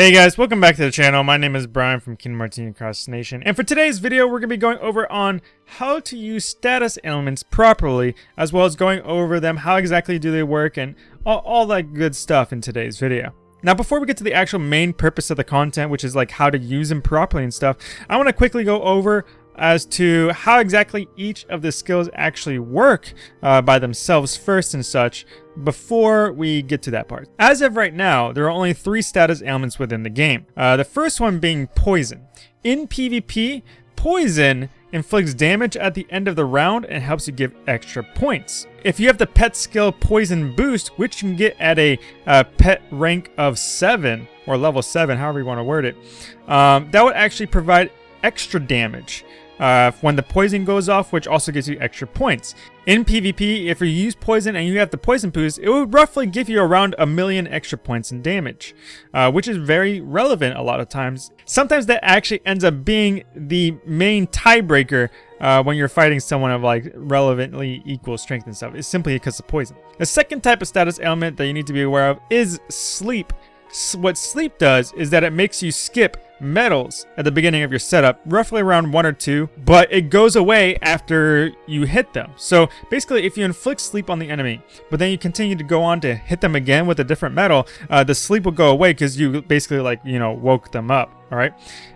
Hey guys, welcome back to the channel. My name is Brian from King Martini Across the Nation. And for today's video, we're going to be going over on how to use status ailments properly, as well as going over them, how exactly do they work, and all, all that good stuff in today's video. Now, before we get to the actual main purpose of the content, which is like how to use them properly and stuff, I want to quickly go over as to how exactly each of the skills actually work uh, by themselves first and such before we get to that part. As of right now, there are only three status ailments within the game. Uh, the first one being Poison. In PvP, Poison inflicts damage at the end of the round and helps you give extra points. If you have the pet skill Poison Boost, which you can get at a uh, pet rank of 7, or level 7, however you want to word it, um, that would actually provide extra damage uh, when the poison goes off, which also gives you extra points. In PvP, if you use poison and you have the poison boost, it would roughly give you around a million extra points in damage, uh, which is very relevant a lot of times. Sometimes that actually ends up being the main tiebreaker uh, when you're fighting someone of like relevantly equal strength and stuff. It's simply because of poison. The second type of status ailment that you need to be aware of is sleep. What sleep does is that it makes you skip medals at the beginning of your setup, roughly around one or two, but it goes away after you hit them. So basically, if you inflict sleep on the enemy, but then you continue to go on to hit them again with a different medal, uh, the sleep will go away because you basically like, you know, woke them up. All right.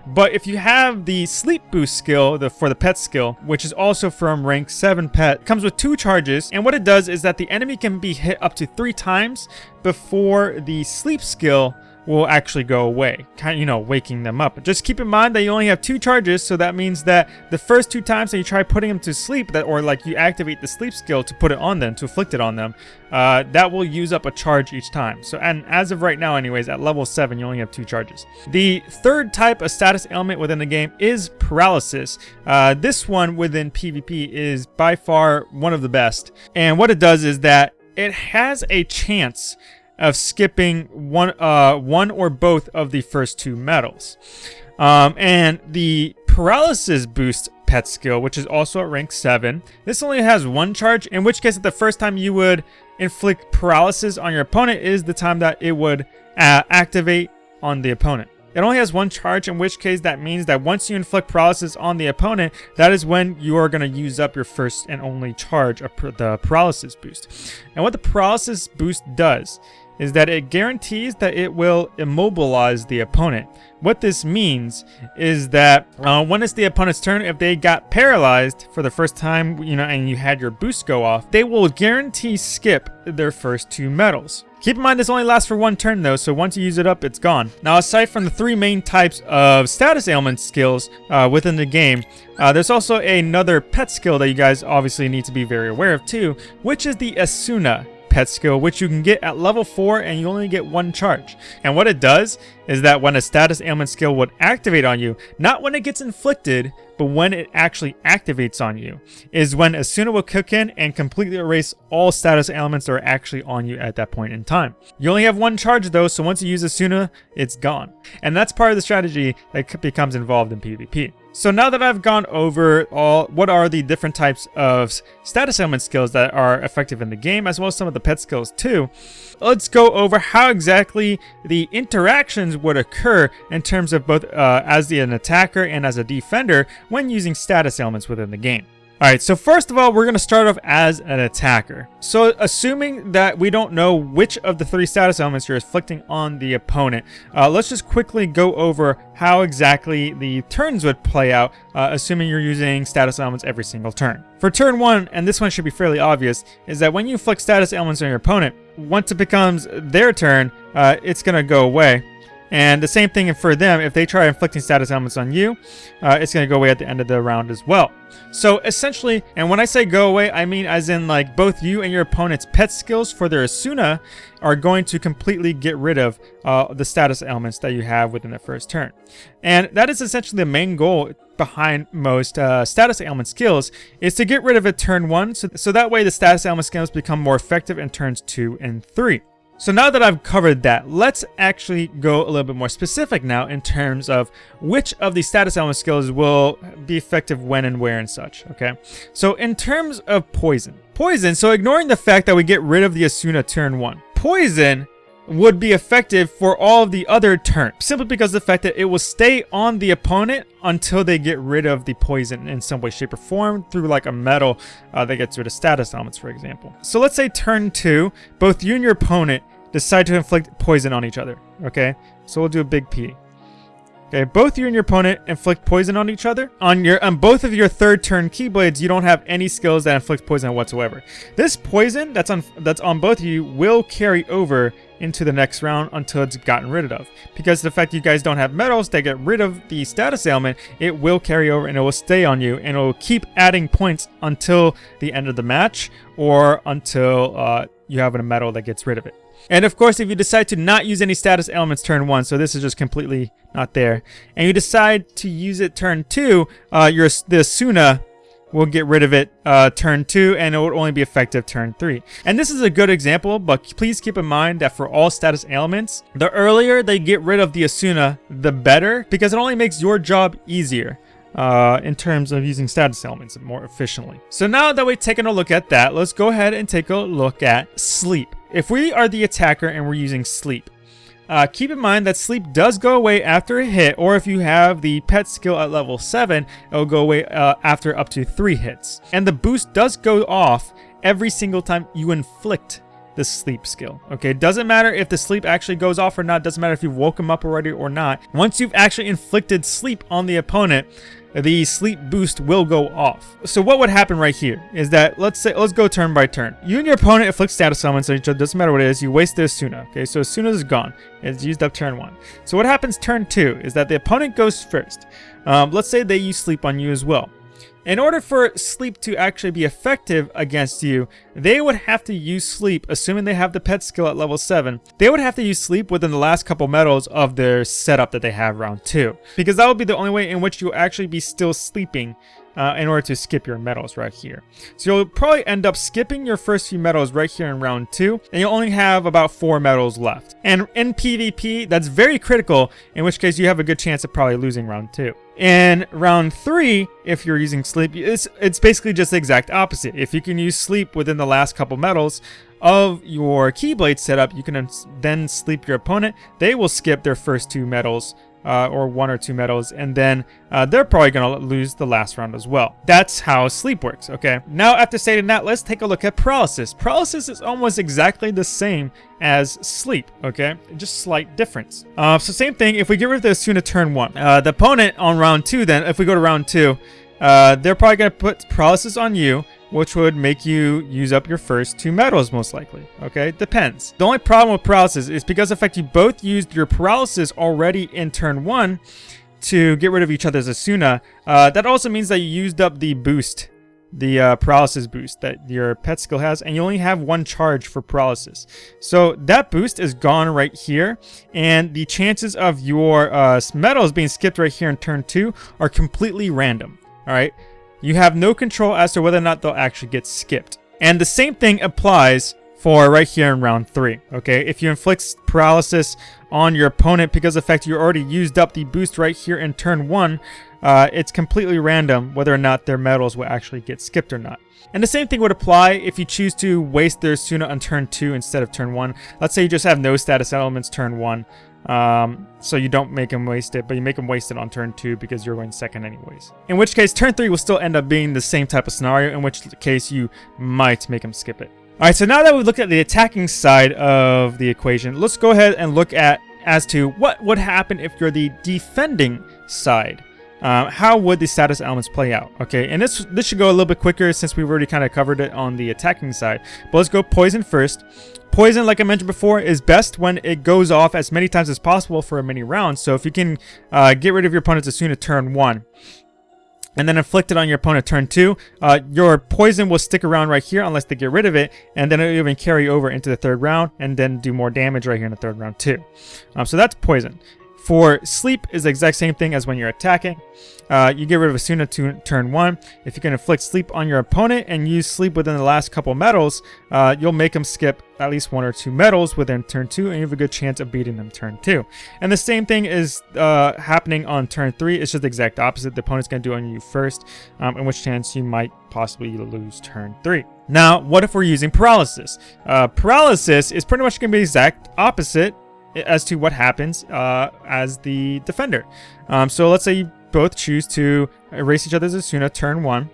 But if you have the sleep boost skill the, for the pet skill, which is also from rank 7 pet, comes with two charges. And what it does is that the enemy can be hit up to three times before the sleep skill will actually go away, kind of, you know, waking them up. Just keep in mind that you only have two charges, so that means that the first two times that you try putting them to sleep, that or like you activate the sleep skill to put it on them, to afflict it on them, uh, that will use up a charge each time. So, and as of right now anyways, at level 7, you only have two charges. The third type of status ailment within the game is paralysis. Uh, this one within PvP is by far one of the best. And what it does is that it has a chance of skipping one, uh, one or both of the first two medals. Um, and the paralysis boost pet skill, which is also at rank 7. This only has one charge, in which case the first time you would inflict paralysis on your opponent is the time that it would uh, activate on the opponent. It only has one charge, in which case that means that once you inflict paralysis on the opponent, that is when you are going to use up your first and only charge of the paralysis boost. And what the paralysis boost does is that it guarantees that it will immobilize the opponent. What this means is that uh, when it's the opponent's turn, if they got paralyzed for the first time, you know, and you had your boost go off, they will guarantee skip their first two medals. Keep in mind this only lasts for one turn though, so once you use it up, it's gone. Now aside from the three main types of status ailment skills uh, within the game, uh, there's also another pet skill that you guys obviously need to be very aware of too, which is the Esuna pet skill, which you can get at level 4 and you only get one charge. And what it does is that when a status ailment skill would activate on you, not when it gets inflicted, but when it actually activates on you, is when Esuna will kick in and completely erase all status ailments that are actually on you at that point in time. You only have one charge though, so once you use Esuna, it's gone. And that's part of the strategy that becomes involved in PvP. So now that I've gone over all what are the different types of status ailment skills that are effective in the game, as well as some of the pet skills too, let's go over how exactly the interactions would occur in terms of both uh, as the, an attacker and as a defender when using status ailments within the game. Alright, so first of all, we're going to start off as an attacker. So assuming that we don't know which of the three status ailments you're inflicting on the opponent, uh, let's just quickly go over how exactly the turns would play out, uh, assuming you're using status ailments every single turn. For turn 1, and this one should be fairly obvious, is that when you inflict status ailments on your opponent, once it becomes their turn, uh, it's going to go away. And the same thing for them, if they try inflicting status ailments on you, uh, it's going to go away at the end of the round as well. So essentially, and when I say go away, I mean as in like both you and your opponent's pet skills for their Esuna are going to completely get rid of uh, the status ailments that you have within the first turn. And that is essentially the main goal behind most uh, status ailment skills is to get rid of it turn one, so, so that way the status ailment skills become more effective in turns two and three. So now that I've covered that, let's actually go a little bit more specific now in terms of which of the status ailment skills will be effective when and where and such, okay? So in terms of poison, poison, so ignoring the fact that we get rid of the Esuna turn 1, poison would be effective for all of the other turns, simply because the fact that it will stay on the opponent until they get rid of the poison in some way, shape, or form through like a medal uh, that gets rid of status ailments, for example. So let's say turn two, both you and your opponent decide to inflict poison on each other, okay? So we'll do a big P. Okay, both you and your opponent inflict poison on each other. On your on both of your third turn keyblades, you don't have any skills that inflict poison whatsoever. This poison that's on that's on both of you will carry over into the next round until it's gotten rid of. Because the fact you guys don't have medals that get rid of the status ailment, it will carry over and it will stay on you and it will keep adding points until the end of the match or until uh, you have a medal that gets rid of it. And of course, if you decide to not use any status ailments turn 1, so this is just completely not there, and you decide to use it turn 2, uh, your the Esuna will get rid of it uh, turn 2, and it will only be effective turn 3. And this is a good example, but please keep in mind that for all status ailments, the earlier they get rid of the Esuna, the better, because it only makes your job easier uh, in terms of using status ailments more efficiently. So now that we've taken a look at that, let's go ahead and take a look at sleep. If we are the attacker and we're using sleep, uh, keep in mind that sleep does go away after a hit, or if you have the pet skill at level 7, it will go away uh, after up to 3 hits. And the boost does go off every single time you inflict the sleep skill. Okay, it doesn't matter if the sleep actually goes off or not, it doesn't matter if you woke him up already or not. Once you've actually inflicted sleep on the opponent, the sleep boost will go off. So what would happen right here is that, let's say, let's go turn by turn. You and your opponent inflict status ailments on each other, doesn't matter what it is, you waste the Esuna. Okay, so Esuna is gone. It's used up turn one. So what happens turn two is that the opponent goes first. Um, let's say they use sleep on you as well. In order for sleep to actually be effective against you, they would have to use sleep, assuming they have the pet skill at level 7. They would have to use sleep within the last couple medals of their setup that they have round 2. Because that would be the only way in which you'll actually be still sleeping uh, in order to skip your medals right here. So you'll probably end up skipping your first few medals right here in round 2, and you'll only have about 4 medals left. And in PvP, that's very critical, in which case you have a good chance of probably losing round 2. In round 3, if you're using sleep, it's, it's basically just the exact opposite. If you can use sleep within the last couple medals, of your Keyblade setup, you can then sleep your opponent. They will skip their first two medals uh, or one or two medals, and then uh, they're probably going to lose the last round as well. That's how sleep works, okay? Now, after stating that, let's take a look at paralysis. Paralysis is almost exactly the same as sleep, okay? Just slight difference. Uh, so same thing, if we get rid of the Esuna turn one, uh, the opponent on round two then, if we go to round two, uh, they're probably going to put paralysis on you, which would make you use up your first two medals most likely. Okay, depends. The only problem with paralysis is because the fact you both used your paralysis already in turn one to get rid of each other's Esuna, uh, that also means that you used up the boost, the uh, paralysis boost that your pet skill has, and you only have one charge for paralysis. So that boost is gone right here, and the chances of your uh, medals being skipped right here in turn two are completely random. All right. You have no control as to whether or not they'll actually get skipped. And the same thing applies for right here in round 3, okay? If you inflict paralysis on your opponent because of the fact you already used up the boost right here in turn 1, uh, it's completely random whether or not their medals will actually get skipped or not. And the same thing would apply if you choose to waste their Esuna on turn 2 instead of turn 1. Let's say you just have no status ailments turn 1. Um, so you don't make him waste it, but you make him waste it on turn 2 because you're going second anyways. In which case, turn 3 will still end up being the same type of scenario, in which case you might make him skip it. Alright, so now that we've looked at the attacking side of the equation, let's go ahead and look at as to what would happen if you're the defending side. Uh, how would the status ailments play out? Okay, and this this should go a little bit quicker since we've already kind of covered it on the attacking side. But let's go poison first. Poison, like I mentioned before, is best when it goes off as many times as possible for a many rounds. So if you can uh, get rid of your opponents as soon as turn 1, and then inflict it on your opponent turn 2, uh, your poison will stick around right here unless they get rid of it, and then it'll even carry over into the third round, and then do more damage right here in the third round too. Um, so that's poison. For sleep is the exact same thing as when you're attacking. Uh, you get rid of Esuna to turn 1. If you can inflict sleep on your opponent and use sleep within the last couple medals, uh, you'll make them skip at least one or two medals within turn 2 and you have a good chance of beating them turn 2. And the same thing is uh, happening on turn 3. It's just the exact opposite. The opponent's going to do on you first, um, in which chance you might possibly lose turn 3. Now, what if we're using paralysis? Uh, paralysis is pretty much going to be the exact opposite as to what happens uh, as the defender. Um, so let's say you both choose to erase each other's Esuna turn one.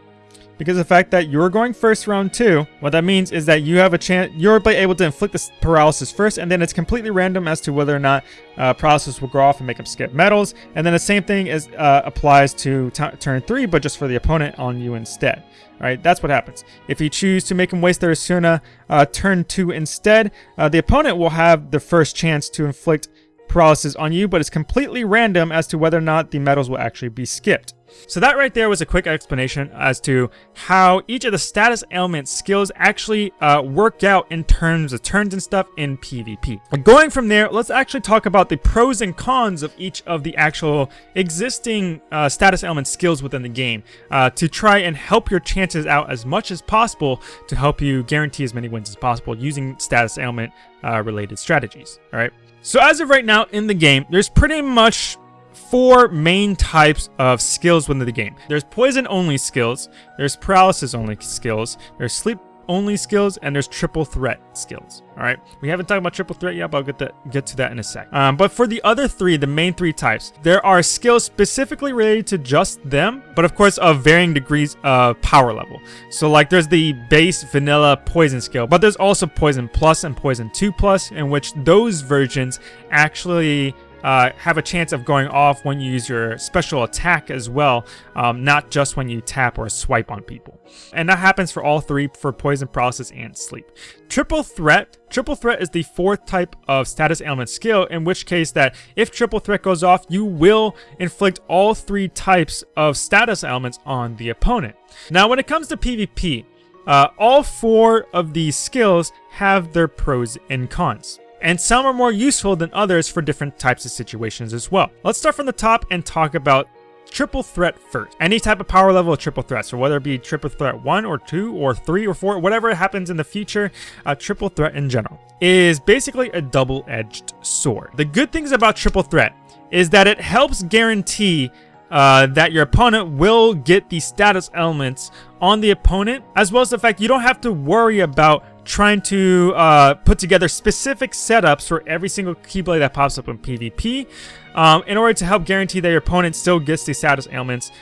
Because the fact that you're going first round two, what that means is that you have a chance, you're able to inflict this paralysis first, and then it's completely random as to whether or not uh, paralysis will go off and make them skip medals. And then the same thing is uh, applies to turn three, but just for the opponent on you instead. Right, that's what happens. If you choose to make them waste their Esuna uh, turn two instead, uh, the opponent will have the first chance to inflict paralysis on you, but it's completely random as to whether or not the medals will actually be skipped. So that right there was a quick explanation as to how each of the status ailment skills actually uh, work out in terms of turns and stuff in PvP. Going from there, let's actually talk about the pros and cons of each of the actual existing uh, status ailment skills within the game uh, to try and help your chances out as much as possible to help you guarantee as many wins as possible using status ailment uh, related strategies. All right. So as of right now in the game, there's pretty much four main types of skills within the game. There's poison only skills, there's paralysis only skills, there's sleep only skills, and there's triple threat skills. All right, we haven't talked about triple threat yet, but I'll get to, get to that in a sec. Um, but for the other three, the main three types, there are skills specifically related to just them, but of course of varying degrees of power level. So like there's the base vanilla poison skill, but there's also poison plus and poison 2 plus, in which those versions actually uh, have a chance of going off when you use your special attack as well, um, not just when you tap or swipe on people. And that happens for all three for Poison, Paralysis, and Sleep. Triple Threat. Triple Threat is the fourth type of status ailment skill, in which case that if Triple Threat goes off, you will inflict all three types of status ailments on the opponent. Now, when it comes to PvP, uh, all four of these skills have their pros and cons and some are more useful than others for different types of situations as well. Let's start from the top and talk about triple threat first. Any type of power level of triple threat, so whether it be triple threat 1 or 2 or 3 or 4, whatever happens in the future, a triple threat in general is basically a double-edged sword. The good things about triple threat is that it helps guarantee uh, that your opponent will get the status ailments on the opponent, as well as the fact you don't have to worry about trying to uh, put together specific setups for every single Keyblade that pops up in PvP um, in order to help guarantee that your opponent still gets the status ailments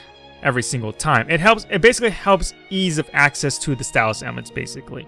every single time. It helps. It basically helps ease of access to the status ailments, basically.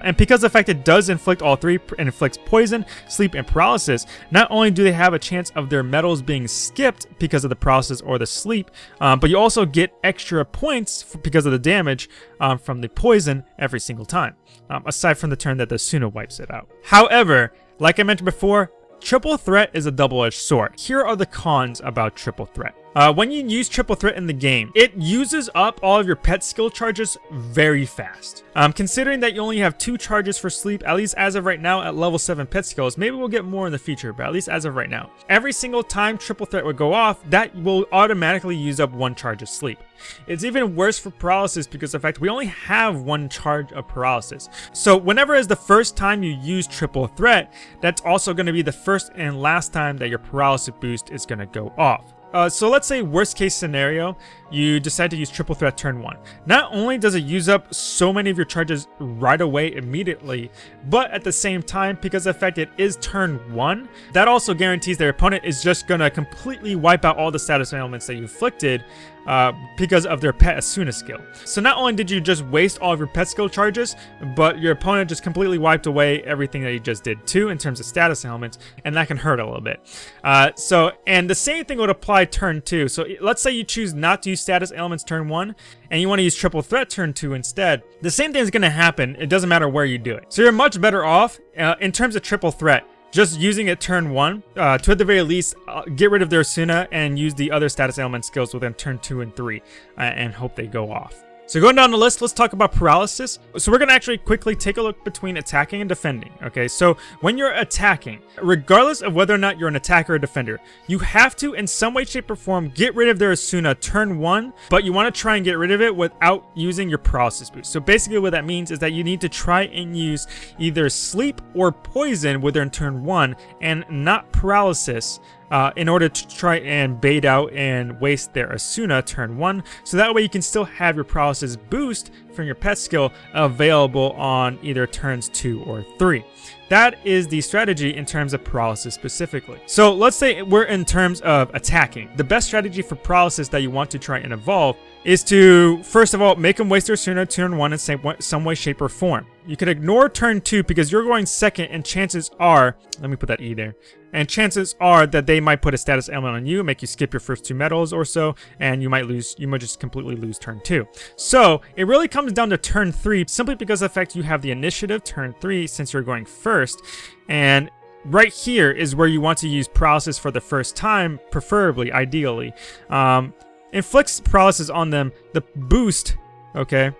And because the fact it does inflict all three, and inflicts poison, sleep, and paralysis, not only do they have a chance of their medals being skipped because of the paralysis or the sleep, um, but you also get extra points because of the damage um, from the poison every single time, um, aside from the turn that the Esuna wipes it out. However, like I mentioned before, Triple Threat is a double-edged sword. Here are the cons about Triple Threat. Uh, when you use Triple Threat in the game, it uses up all of your pet skill charges very fast. Um, considering that you only have two charges for sleep, at least as of right now at level 7 pet skills, maybe we'll get more in the future, but at least as of right now. Every single time Triple Threat would go off, that will automatically use up one charge of sleep. It's even worse for paralysis because in fact we only have one charge of paralysis. So whenever is the first time you use triple threat, that's also going to be the first and last time that your paralysis boost is going to go off. Uh, so let's say worst case scenario, you decide to use triple threat turn one. Not only does it use up so many of your charges right away immediately, but at the same time, because the fact it is turn one, that also guarantees their opponent is just gonna completely wipe out all the status ailments that you inflicted uh, because of their pet Esuna skill. So not only did you just waste all of your pet skill charges, but your opponent just completely wiped away everything that you just did too in terms of status ailments, and that can hurt a little bit. Uh, so, and the same thing would apply turn two. So let's say you choose not to use status ailments turn one, and you want to use triple threat turn two instead. The same thing is going to happen. It doesn't matter where you do it. So you're much better off uh, in terms of triple threat just using it turn one uh, to at the very least uh, get rid of their Esuna and use the other status ailment skills within turn two and three uh, and hope they go off. So going down the list, let's talk about paralysis. So we're going to actually quickly take a look between attacking and defending, okay? So when you're attacking, regardless of whether or not you're an attacker or defender, you have to, in some way, shape, or form, get rid of their Esuna turn one, but you want to try and get rid of it without using your paralysis boost. So basically what that means is that you need to try and use either sleep or poison with their turn one and not paralysis uh, in order to try and bait out and waste their Esuna turn 1, so that way you can still have your paralysis boost from your pet skill available on either turns 2 or 3. That is the strategy in terms of paralysis specifically. So let's say we're in terms of attacking. The best strategy for paralysis that you want to try and evolve is to, first of all, make them waste their Esuna turn 1 in some way, shape, or form. You could ignore turn 2 because you're going second and chances are, let me put that E there, and chances are that they might put a status ailment on you, make you skip your first two medals or so, and you might lose, you might just completely lose turn 2. So, it really comes down to turn 3 simply because of the fact you have the initiative turn 3 since you're going first, and right here is where you want to use paralysis for the first time, preferably, ideally. Um, inflicts paralysis on them, the boost, okay,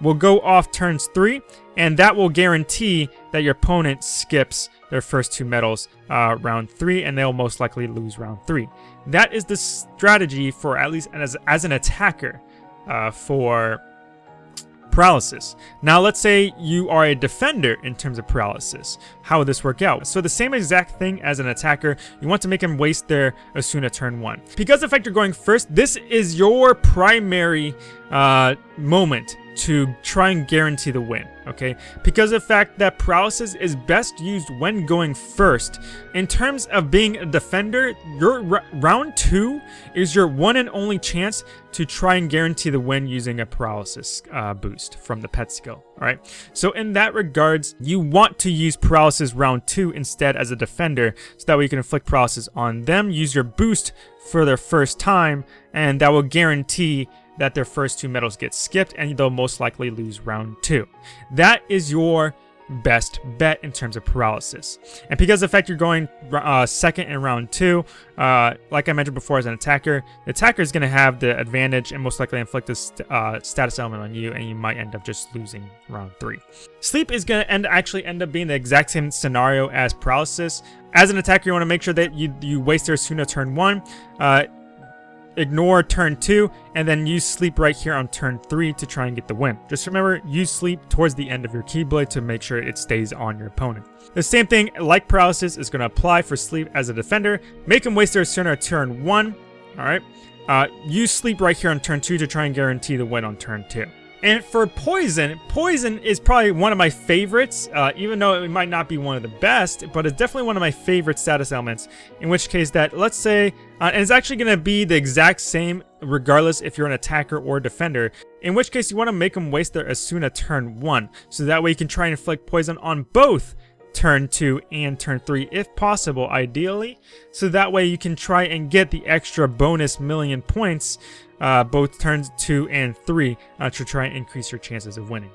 will go off turns 3, and that will guarantee that your opponent skips their first two medals uh, round 3, and they'll most likely lose round 3. That is the strategy for at least as, as an attacker uh, for paralysis. Now let's say you are a defender in terms of paralysis. How would this work out? So the same exact thing as an attacker, you want to make them waste their Esuna turn 1. Because the fact you're going first, this is your primary uh, moment to try and guarantee the win, okay? Because of the fact that paralysis is best used when going first. In terms of being a defender, your round two is your one and only chance to try and guarantee the win using a paralysis uh, boost from the pet skill, alright? So in that regards, you want to use paralysis round two instead as a defender, so that way you can inflict paralysis on them, use your boost for their first time, and that will guarantee that their first two medals get skipped and they'll most likely lose round two. That is your best bet in terms of paralysis. And because of the fact you're going uh, second in round two, uh, like I mentioned before as an attacker, the attacker is going to have the advantage and most likely inflict this uh, status ailment on you and you might end up just losing round three. Sleep is going to end actually end up being the exact same scenario as paralysis. As an attacker, you want to make sure that you, you waste their Esuna turn one. Ignore turn 2, and then use sleep right here on turn 3 to try and get the win. Just remember, use sleep towards the end of your Keyblade to make sure it stays on your opponent. The same thing, like paralysis, is going to apply for sleep as a defender. Make him waste their turn on turn 1, alright? Uh, use sleep right here on turn 2 to try and guarantee the win on turn 2. And for Poison, Poison is probably one of my favorites, uh, even though it might not be one of the best, but it's definitely one of my favorite status ailments, in which case that, let's say, uh, and it's actually going to be the exact same regardless if you're an attacker or defender, in which case you want to make them waste their Esuna turn 1, so that way you can try and inflict poison on both turn 2 and turn 3 if possible ideally. So that way you can try and get the extra bonus million points uh, both turns 2 and 3 uh, to try and increase your chances of winning.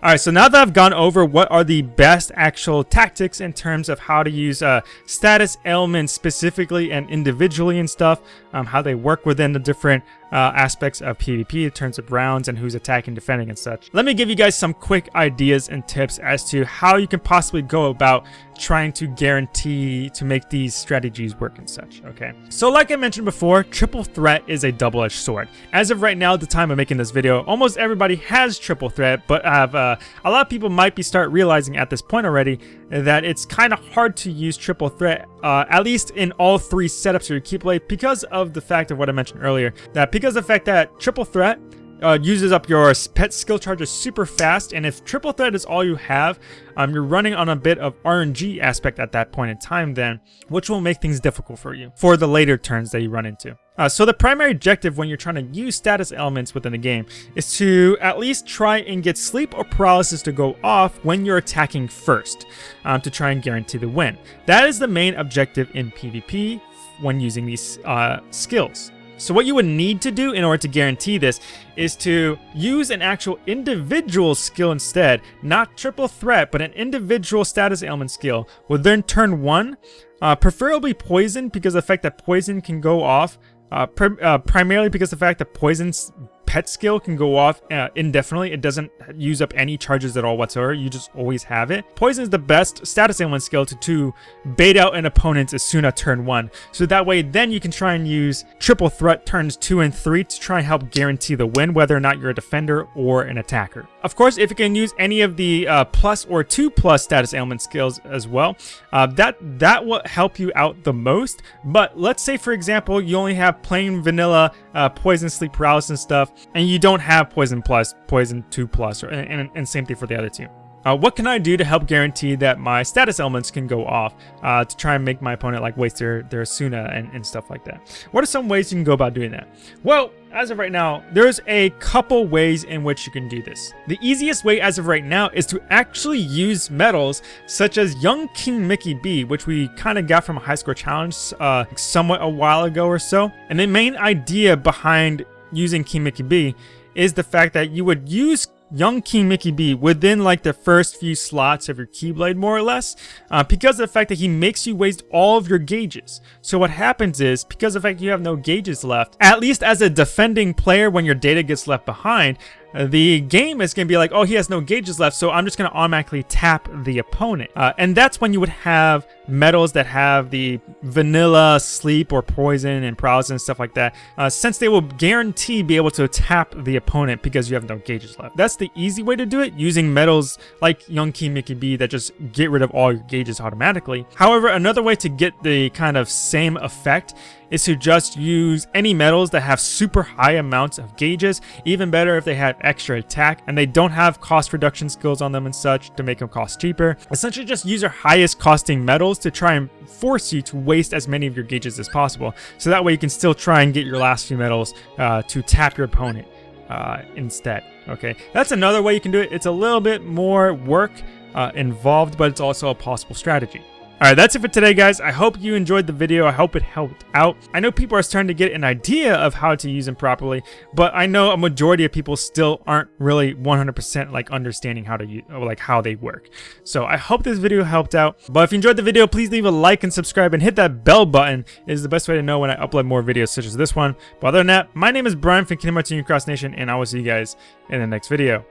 Alright, so now that I've gone over what are the best actual tactics in terms of how to use uh, status ailments specifically and individually and stuff, um, how they work within the different uh, aspects of PvP in terms of rounds and who's attacking, defending, and such. Let me give you guys some quick ideas and tips as to how you can possibly go about trying to guarantee to make these strategies work and such, okay? So like I mentioned before, triple threat is a double-edged sword. As of right now, at the time of making this video, almost everybody has triple threat, but I have, uh, a lot of people might be start realizing at this point already that it's kind of hard to use triple threat, uh, at least in all three setups of your Keyblade because of the fact of what I mentioned earlier, that because of the fact that triple threat uh, uses up your pet skill charges super fast, and if triple threat is all you have, um, you're running on a bit of RNG aspect at that point in time then, which will make things difficult for you for the later turns that you run into. Uh, so the primary objective when you're trying to use status ailments within the game is to at least try and get sleep or paralysis to go off when you're attacking first um, to try and guarantee the win. That is the main objective in PvP when using these uh, skills. So what you would need to do in order to guarantee this is to use an actual individual skill instead, not triple threat, but an individual status ailment skill. Would then turn one, uh, preferably poison because the fact that poison can go off, uh, uh, primarily because the fact that poison's pet skill can go off uh, indefinitely. It doesn't use up any charges at all whatsoever. You just always have it. Poison is the best status ailment skill to, to bait out an opponent as soon as turn 1. So that way then you can try and use triple threat turns 2 and 3 to try and help guarantee the win whether or not you're a defender or an attacker. Of course, if you can use any of the uh, plus or 2 plus status ailment skills as well, uh, that, that will help you out the most. But let's say, for example, you only have plain vanilla uh, poison, sleep paralysis and stuff, and you don't have poison plus, poison 2 plus, or, and, and same thing for the other two. Uh, what can I do to help guarantee that my status ailments can go off uh, to try and make my opponent like waste their, their Esuna and, and stuff like that? What are some ways you can go about doing that? Well, as of right now, there's a couple ways in which you can do this. The easiest way as of right now is to actually use medals such as Young King Mickey B, which we kind of got from a high score challenge uh, somewhat a while ago or so. And the main idea behind using King Mickey B is the fact that you would use young King Mickey B within like the first few slots of your Keyblade more or less uh, because of the fact that he makes you waste all of your gauges. So what happens is because of the fact you have no gauges left, at least as a defending player when your data gets left behind, the game is going to be like, oh, he has no gauges left, so I'm just going to automatically tap the opponent. Uh, and that's when you would have medals that have the vanilla sleep or poison and paralysis and stuff like that, uh, since they will guarantee be able to tap the opponent because you have no gauges left. That's the easy way to do it, using medals like Young King Mickey B that just get rid of all your gauges automatically. However, another way to get the kind of same effect is to just use any medals that have super high amounts of gauges, even better if they have extra attack and they don't have cost reduction skills on them and such to make them cost cheaper. Essentially just use your highest costing medals to try and force you to waste as many of your gauges as possible. So that way you can still try and get your last few medals uh, to tap your opponent uh, instead. Okay, that's another way you can do it. It's a little bit more work uh, involved, but it's also a possible strategy. Alright, that's it for today, guys. I hope you enjoyed the video. I hope it helped out. I know people are starting to get an idea of how to use them properly, but I know a majority of people still aren't really 100% like understanding how to use, like how they work. So I hope this video helped out. But if you enjoyed the video, please leave a like and subscribe and hit that bell button. It is the best way to know when I upload more videos such as this one. But other than that, my name is Brian from Kingdom Hearts Cross Nation, and I will see you guys in the next video.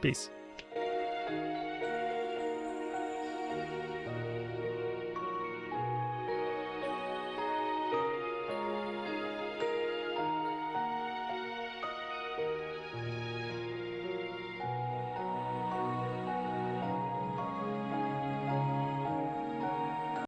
Peace.